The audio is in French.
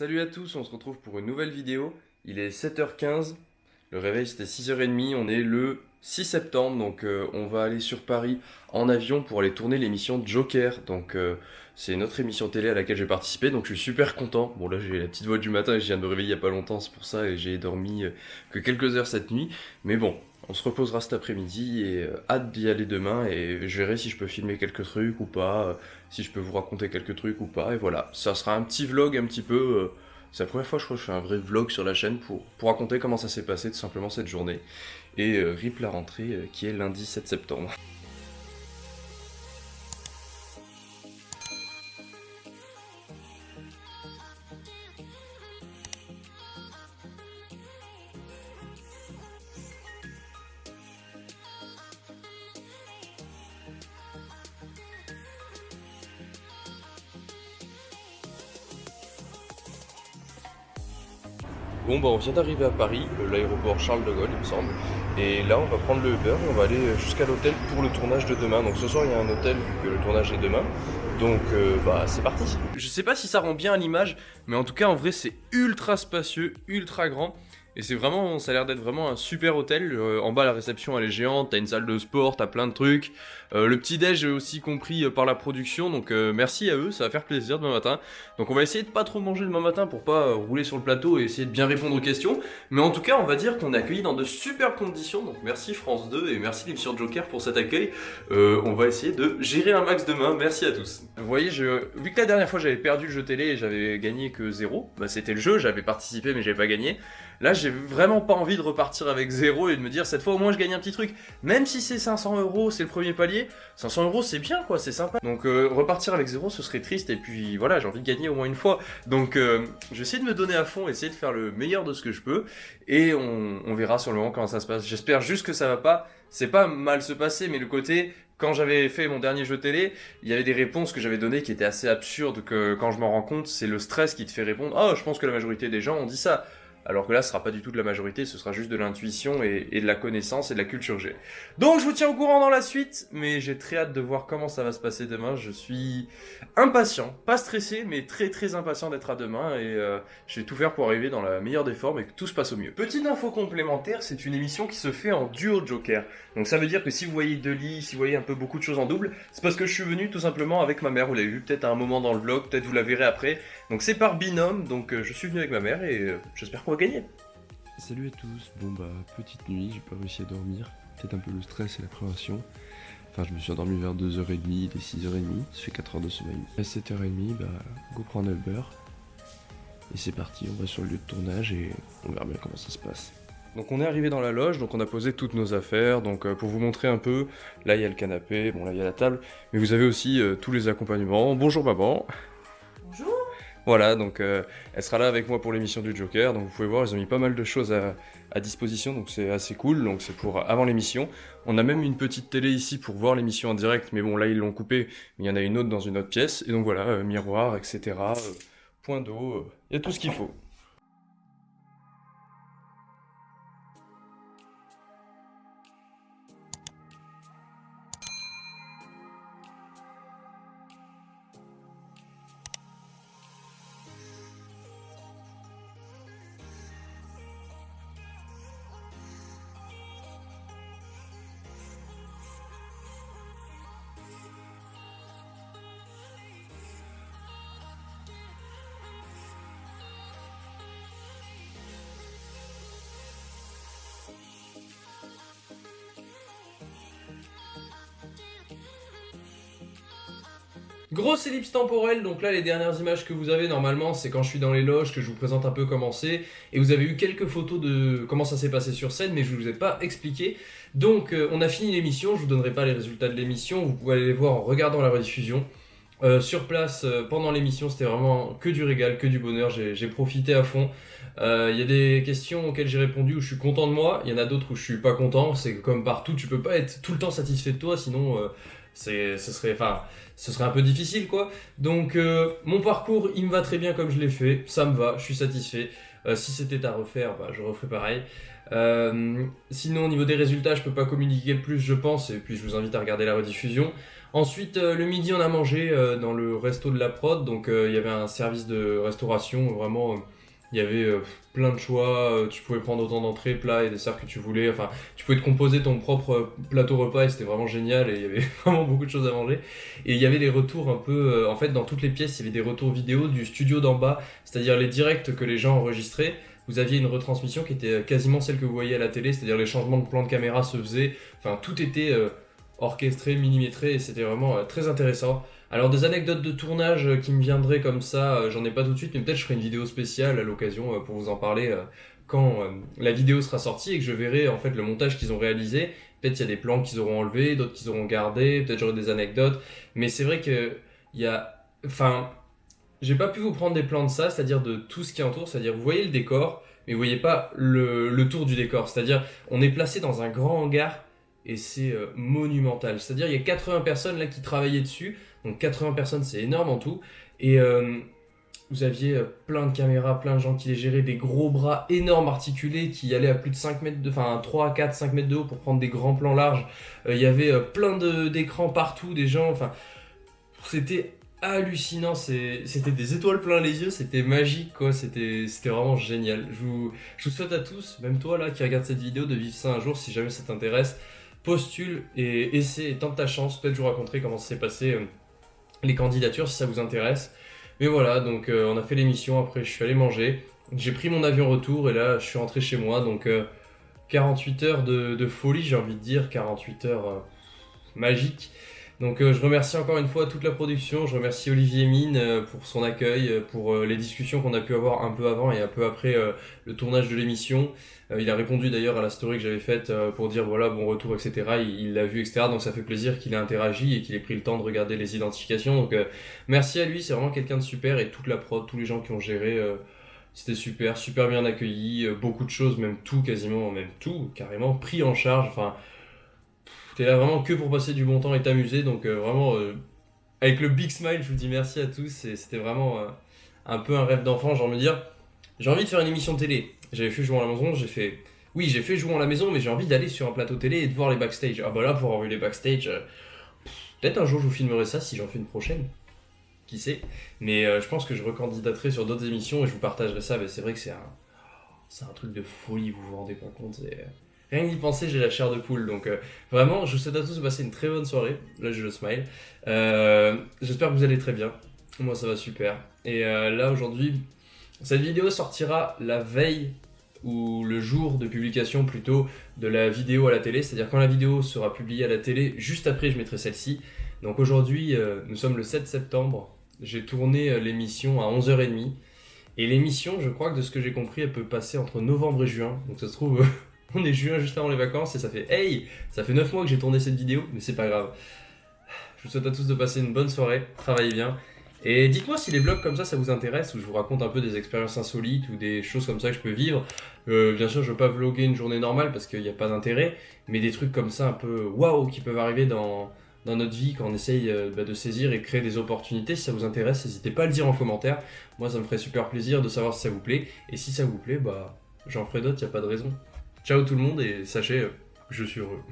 Salut à tous, on se retrouve pour une nouvelle vidéo. Il est 7h15, le réveil c'était 6h30, on est le 6 septembre, donc euh, on va aller sur Paris en avion pour aller tourner l'émission Joker. Donc euh, c'est notre émission télé à laquelle j'ai participé, donc je suis super content. Bon là j'ai la petite voix du matin et je viens de me réveiller il y a pas longtemps, c'est pour ça, et j'ai dormi euh, que quelques heures cette nuit. Mais bon, on se reposera cet après-midi et hâte d'y aller demain et je verrai si je peux filmer quelques trucs ou pas, si je peux vous raconter quelques trucs ou pas, et voilà. Ça sera un petit vlog un petit peu... c'est la première fois que je fais un vrai vlog sur la chaîne pour, pour raconter comment ça s'est passé tout simplement cette journée et euh, RIP la rentrée euh, qui est lundi 7 septembre. Bon bah on vient d'arriver à Paris, euh, l'aéroport Charles de Gaulle il me semble. Et là on va prendre le Uber on va aller jusqu'à l'hôtel pour le tournage de demain. Donc ce soir il y a un hôtel vu que le tournage est demain. Donc euh, bah c'est parti Je sais pas si ça rend bien à l'image, mais en tout cas en vrai c'est ultra spacieux, ultra grand. Et c'est vraiment, ça a l'air d'être vraiment un super hôtel. Euh, en bas, la réception, elle est géante. T'as une salle de sport, t'as plein de trucs. Euh, le petit déj est aussi compris euh, par la production. Donc merci à eux, ça va faire plaisir demain matin. Donc on va essayer de pas trop manger demain matin pour pas rouler sur le plateau et essayer de bien répondre aux questions. Mais en tout cas, on va dire qu'on est accueilli dans de super conditions. Donc merci France 2 et merci l'émission Joker pour cet accueil. on va essayer de gérer un max demain. Merci à tous. Vous voyez, je... vu que la dernière fois j'avais perdu le jeu télé et j'avais gagné que 0, bah, c'était le jeu, j'avais participé mais j'avais pas gagné. Là, j'ai vraiment pas envie de repartir avec 0 et de me dire cette fois au moins je gagne un petit truc. Même si c'est 500 euros, c'est le premier palier, 500 euros c'est bien quoi, c'est sympa. Donc euh, repartir avec 0 ce serait triste et puis voilà, j'ai envie de gagner au moins une fois. Donc euh, je de me donner à fond, essayer de faire le meilleur de ce que je peux et on, on verra sur le moment comment ça se passe. J'espère juste que ça va pas, c'est pas mal se passer, mais le côté quand j'avais fait mon dernier jeu télé, il y avait des réponses que j'avais données qui étaient assez absurdes, que quand je m'en rends compte, c'est le stress qui te fait répondre « Oh, je pense que la majorité des gens ont dit ça ». Alors que là, ce sera pas du tout de la majorité, ce sera juste de l'intuition et, de la connaissance et de la culture G. Donc je vous tiens au courant dans la suite, mais j'ai très hâte de voir comment ça va se passer demain. Je suis impatient, pas stressé, mais très très impatient d'être à demain et euh, je vais tout faire pour arriver dans la meilleure des formes et que tout se passe au mieux. Petite info complémentaire, c'est une émission qui se fait en duo Joker. Donc ça veut dire que si vous voyez deux lits, si vous voyez un peu beaucoup de choses en double, c'est parce que je suis venu tout simplement avec ma mère. Vous l'avez vu peut-être à un moment dans le vlog, peut-être vous la verrez après. Donc c'est par binôme, donc euh, je suis venu avec ma mère et euh, j'espère qu'on va gagner. Salut à tous, bon bah petite nuit, j'ai pas réussi à dormir, peut-être un peu le stress et l'appréhension. Enfin je me suis endormi vers 2h30, il est 6h30, ça fait 4 heures de sommeil. À 7h30, bah go prendre le beurre. Et c'est parti, on va sur le lieu de tournage et on verra bien comment ça se passe. Donc on est arrivé dans la loge, donc on a posé toutes nos affaires, donc euh, pour vous montrer un peu, là il y a le canapé, bon là il y a la table, mais vous avez aussi tous les accompagnements. Bonjour maman voilà, donc euh, elle sera là avec moi pour l'émission du Joker, donc vous pouvez voir, ils ont mis pas mal de choses à, disposition, donc c'est assez cool, donc c'est pour avant l'émission. On a même une petite télé ici pour voir l'émission en direct, mais bon là ils l'ont coupé, mais il y en a une autre dans une autre pièce, et donc voilà, euh, miroir, etc., euh, point d'eau, il y a tout ce qu'il faut. Grosse ellipse temporelle, donc là les dernières images que vous avez normalement c'est quand je suis dans les loges que je vous présente un peu comment c'est et vous avez eu quelques photos de comment ça s'est passé sur scène mais je ne vous ai pas expliqué. Donc euh, on a fini l'émission, je vous donnerai pas les résultats de l'émission, vous pouvez aller les voir en regardant la rediffusion. Euh, sur place, euh, pendant l'émission, c'était vraiment que du régal, que du bonheur, j'ai profité à fond. Il y a des questions auxquelles j'ai répondu où je suis content de moi, il y en a d'autres où je suis pas content, c'est comme partout, tu peux pas être tout le temps satisfait de toi, sinon ce serait, ce serait un peu difficile, quoi. Donc, euh, mon parcours, il me va très bien comme je l'ai fait. Ça me va, je suis satisfait. Euh, si c'était à refaire, bah, je referais pareil. Euh, sinon, au niveau des résultats, je peux pas communiquer plus, je pense. Et puis, je vous invite à regarder la rediffusion. Ensuite, euh, le midi, on a mangé dans le resto de la prod. Donc, il y avait un service de restauration. Vraiment, il y avait euh, plein de choix. euh, tu pouvais prendre autant d'entrées, plats et desserts que tu voulais. Enfin, tu pouvais te composer ton propre euh, plateau repas et c'était vraiment génial. Et il y avait vraiment beaucoup de choses à manger. Et il y avait des retours un peu. en fait, dans toutes les pièces, il y avait des retours vidéo du studio d'en bas, c'est-à-dire les directs que les gens enregistraient. Vous aviez une retransmission qui était quasiment celle que vous voyez à la télé, c'est-à-dire les changements de plan de caméra se faisaient. Enfin, tout était. Orchestré, millimétré, et c'était vraiment euh, très intéressant. Alors des anecdotes de tournage euh, qui me viendraient comme ça, euh, j'en ai pas tout de suite, mais peut-être je ferai une vidéo spéciale à l'occasion pour vous en parler quand la vidéo sera sortie et que je verrai en fait le montage qu'ils ont réalisé. Peut-être il y a des plans qu'ils auront enlevés, d'autres qu'ils auront gardés, peut-être j'aurai des anecdotes, mais c'est vrai que il y a, enfin, j'ai pas pu vous prendre des plans de ça, c'est-à-dire de tout ce qui entoure, c'est-à-dire vous voyez le décor, mais vous voyez pas le, le tour du décor, c'est-à-dire on est placé dans un grand hangar et c'est euh, monumental. C'est-à-dire il y a 80 personnes là qui travaillaient dessus, donc 80 personnes c'est énorme en tout, et euh, vous aviez euh, plein de caméras, plein de gens qui les géraient, des gros bras énormes articulés qui allaient à plus de 5 mètres enfin 3, 4, 5 mètres de haut pour prendre des grands plans larges. Il y avait plein d'écrans partout, des gens, enfin c'était hallucinant, c'était des étoiles plein les yeux, c'était magique quoi, c'était c'était vraiment génial. Je vous, je vous souhaite à tous, même toi là qui regarde cette vidéo, de vivre ça un jour si jamais ça t'intéresse. Postule et essaie tente ta chance. Peut-être je vous raconterai comment s'est passé euh, les candidatures si ça vous intéresse. Mais voilà, donc euh, on a fait l'émission, après je suis allé manger. J'ai pris mon avion retour et là je suis rentré chez moi. Donc euh, 48 heures de, de folie, j'ai envie de dire, 48 heures euh, magiques. Donc euh, je remercie encore une fois toute la production, je remercie Olivier Mine euh, pour son accueil, euh, pour euh, les discussions qu'on a pu avoir un peu avant et un peu après euh, le tournage de l'émission. Euh, il a répondu d'ailleurs à la story que j'avais faite pour dire voilà bon retour etc. Il l'a vu etc. Donc ça fait plaisir qu'il ait interagi et qu'il ait pris le temps de regarder les identifications. Donc merci à lui, c'est vraiment quelqu'un de super et toute la prod, tous les gens qui ont géré. c'était super, super bien accueilli, beaucoup de choses, même tout quasiment, même tout carrément pris en charge. Enfin, T'es là vraiment que pour passer du bon temps et t'amuser, donc euh, vraiment euh, avec le big smile, je vous dis merci à tous. C'était vraiment un peu un rêve d'enfant, envie de dire. J'ai envie de faire une émission télé. J'avais fait jouer à la maison, j'ai fait. Oui, j'ai fait jouer à la maison, mais j'ai envie d'aller sur un plateau télé et de voir les backstage. Ah bah là, pour avoir vu les backstage, euh, peut-être un jour je vous filmerai ça si j'en fais une prochaine. Qui sait Mais je pense que je recandidaterai sur d'autres émissions et je vous partagerai ça. Mais c'est vrai que c'est un, c'est un truc de folie, vous vous rendez pas compte. Rien que penser, j'ai la chair de poule. Donc euh, vraiment, je vous souhaite à tous de passer une très bonne soirée. Là, j'ai le smile. Euh, J'espère que vous allez très bien. Moi, ça va super. Et euh, là, aujourd'hui, cette vidéo sortira la veille ou le jour de publication plutôt de la vidéo à la télé. C'est-à-dire quand la vidéo sera publiée à la télé, juste après, je mettrai celle-ci. Donc aujourd'hui, nous sommes le 7 septembre. J'ai tourné l'émission à 11h30. Et l'émission, je crois que de ce que j'ai compris, elle peut passer entre novembre et juin. Donc ça se trouve, on est juin juste avant les vacances et ça fait Hey Ça fait 9 mois que j'ai tourné cette vidéo, mais c'est pas grave. Je vous souhaite à tous de passer une bonne soirée, travaillez bien. Et dites-moi si les vlogs comme ça, ça vous intéresse, où je vous raconte un peu des expériences insolites ou des choses comme ça que je peux vivre. Euh, bien sûr, je veux pas vlogger une journée normale parce qu'il n'y a pas d'intérêt, mais des trucs comme ça un peu waouh qui peuvent arriver dans, notre vie quand on essaye euh, bah, de saisir et créer des opportunités. Si ça vous intéresse, n'hésitez pas à le dire en commentaire. Moi, ça me ferait super plaisir de savoir si ça vous plaît. Et si ça vous plaît, bah j'en ferai d'autres, il a pas de raison. Ciao tout le monde et sachez, je suis heureux.